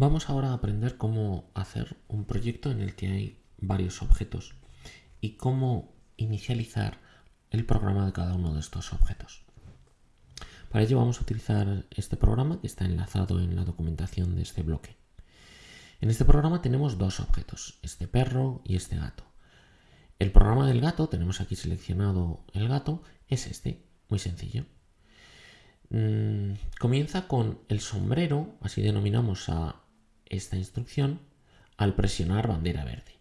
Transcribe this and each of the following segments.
Vamos ahora a aprender cómo hacer un proyecto en el que hay varios objetos y cómo inicializar el programa de cada uno de estos objetos. Para ello vamos a utilizar este programa que está enlazado en la documentación de este bloque. En este programa tenemos dos objetos, este perro y este gato. El programa del gato, tenemos aquí seleccionado el gato, es este, muy sencillo. Mm, comienza con el sombrero, así denominamos a esta instrucción al presionar bandera verde.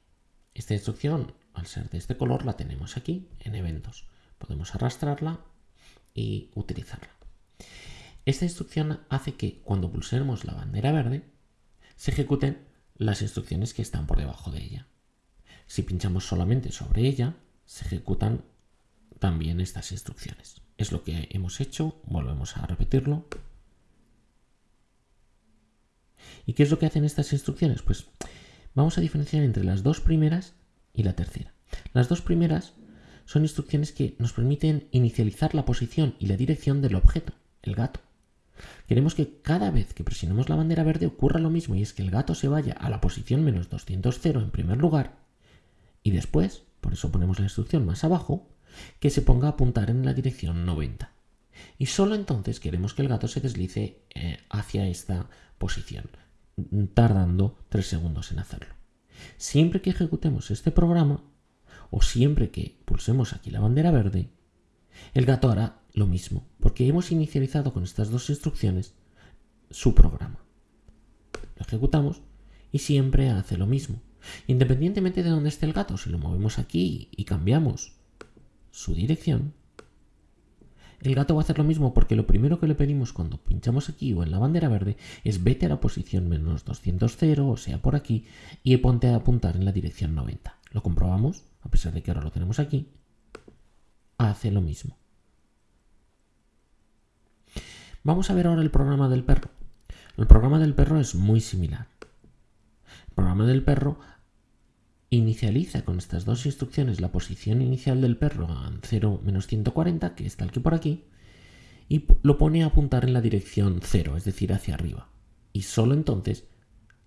Esta instrucción, al ser de este color, la tenemos aquí en eventos. Podemos arrastrarla y utilizarla. Esta instrucción hace que cuando pulsemos la bandera verde se ejecuten las instrucciones que están por debajo de ella. Si pinchamos solamente sobre ella, se ejecutan también estas instrucciones. Es lo que hemos hecho, volvemos a repetirlo. ¿Y qué es lo que hacen estas instrucciones? Pues vamos a diferenciar entre las dos primeras y la tercera. Las dos primeras son instrucciones que nos permiten inicializar la posición y la dirección del objeto, el gato. Queremos que cada vez que presionemos la bandera verde ocurra lo mismo y es que el gato se vaya a la posición menos 200 en primer lugar y después, por eso ponemos la instrucción más abajo, que se ponga a apuntar en la dirección 90. Y solo entonces queremos que el gato se deslice eh, hacia esta posición tardando 3 segundos en hacerlo. Siempre que ejecutemos este programa, o siempre que pulsemos aquí la bandera verde, el gato hará lo mismo, porque hemos inicializado con estas dos instrucciones su programa. Lo ejecutamos y siempre hace lo mismo. Independientemente de dónde esté el gato, si lo movemos aquí y cambiamos su dirección, el gato va a hacer lo mismo porque lo primero que le pedimos cuando pinchamos aquí o en la bandera verde es vete a la posición menos 200, o sea, por aquí, y ponte a apuntar en la dirección 90. Lo comprobamos, a pesar de que ahora lo tenemos aquí, hace lo mismo. Vamos a ver ahora el programa del perro. El programa del perro es muy similar. El programa del perro inicializa con estas dos instrucciones la posición inicial del perro en 0 menos 140, que está aquí por aquí, y lo pone a apuntar en la dirección 0, es decir, hacia arriba. Y solo entonces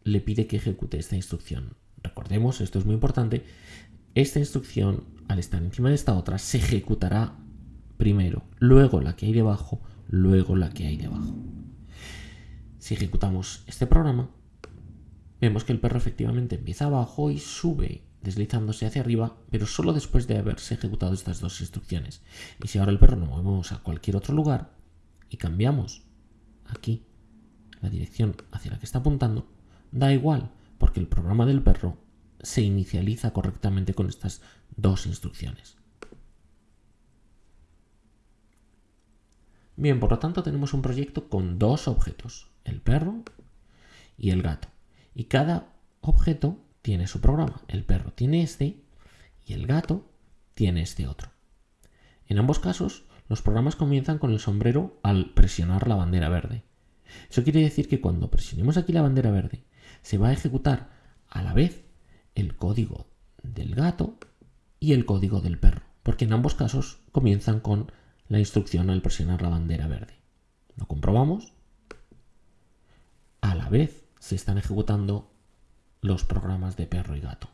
le pide que ejecute esta instrucción. Recordemos, esto es muy importante, esta instrucción, al estar encima de esta otra, se ejecutará primero, luego la que hay debajo, luego la que hay debajo. Si ejecutamos este programa, Vemos que el perro efectivamente empieza abajo y sube deslizándose hacia arriba, pero solo después de haberse ejecutado estas dos instrucciones. Y si ahora el perro lo movemos a cualquier otro lugar y cambiamos aquí la dirección hacia la que está apuntando, da igual, porque el programa del perro se inicializa correctamente con estas dos instrucciones. Bien, por lo tanto tenemos un proyecto con dos objetos, el perro y el gato. Y cada objeto tiene su programa. El perro tiene este y el gato tiene este otro. En ambos casos, los programas comienzan con el sombrero al presionar la bandera verde. Eso quiere decir que cuando presionemos aquí la bandera verde, se va a ejecutar a la vez el código del gato y el código del perro, porque en ambos casos comienzan con la instrucción al presionar la bandera verde. Lo comprobamos. A la vez se están ejecutando los programas de perro y gato.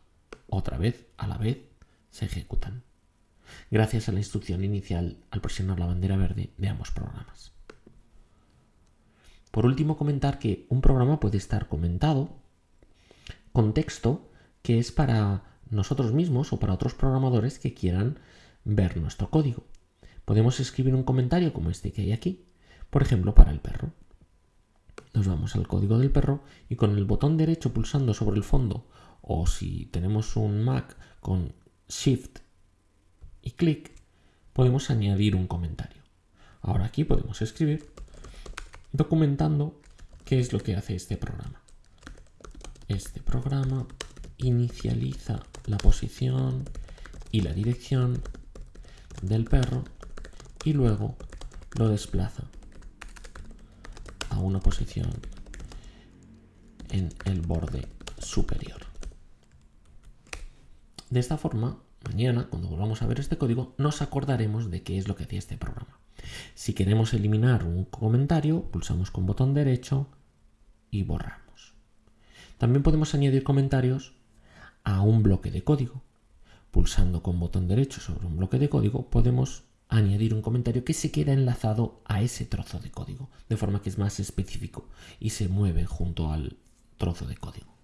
Otra vez, a la vez, se ejecutan. Gracias a la instrucción inicial al presionar la bandera verde de ambos programas. Por último, comentar que un programa puede estar comentado con texto que es para nosotros mismos o para otros programadores que quieran ver nuestro código. Podemos escribir un comentario como este que hay aquí, por ejemplo, para el perro nos vamos al código del perro y con el botón derecho pulsando sobre el fondo o si tenemos un Mac con Shift y clic podemos añadir un comentario. Ahora aquí podemos escribir documentando qué es lo que hace este programa. Este programa inicializa la posición y la dirección del perro y luego lo desplaza una posición en el borde superior. De esta forma, mañana, cuando volvamos a ver este código, nos acordaremos de qué es lo que hacía este programa. Si queremos eliminar un comentario, pulsamos con botón derecho y borramos. También podemos añadir comentarios a un bloque de código. Pulsando con botón derecho sobre un bloque de código podemos añadir un comentario que se queda enlazado a ese trozo de código, de forma que es más específico y se mueve junto al trozo de código.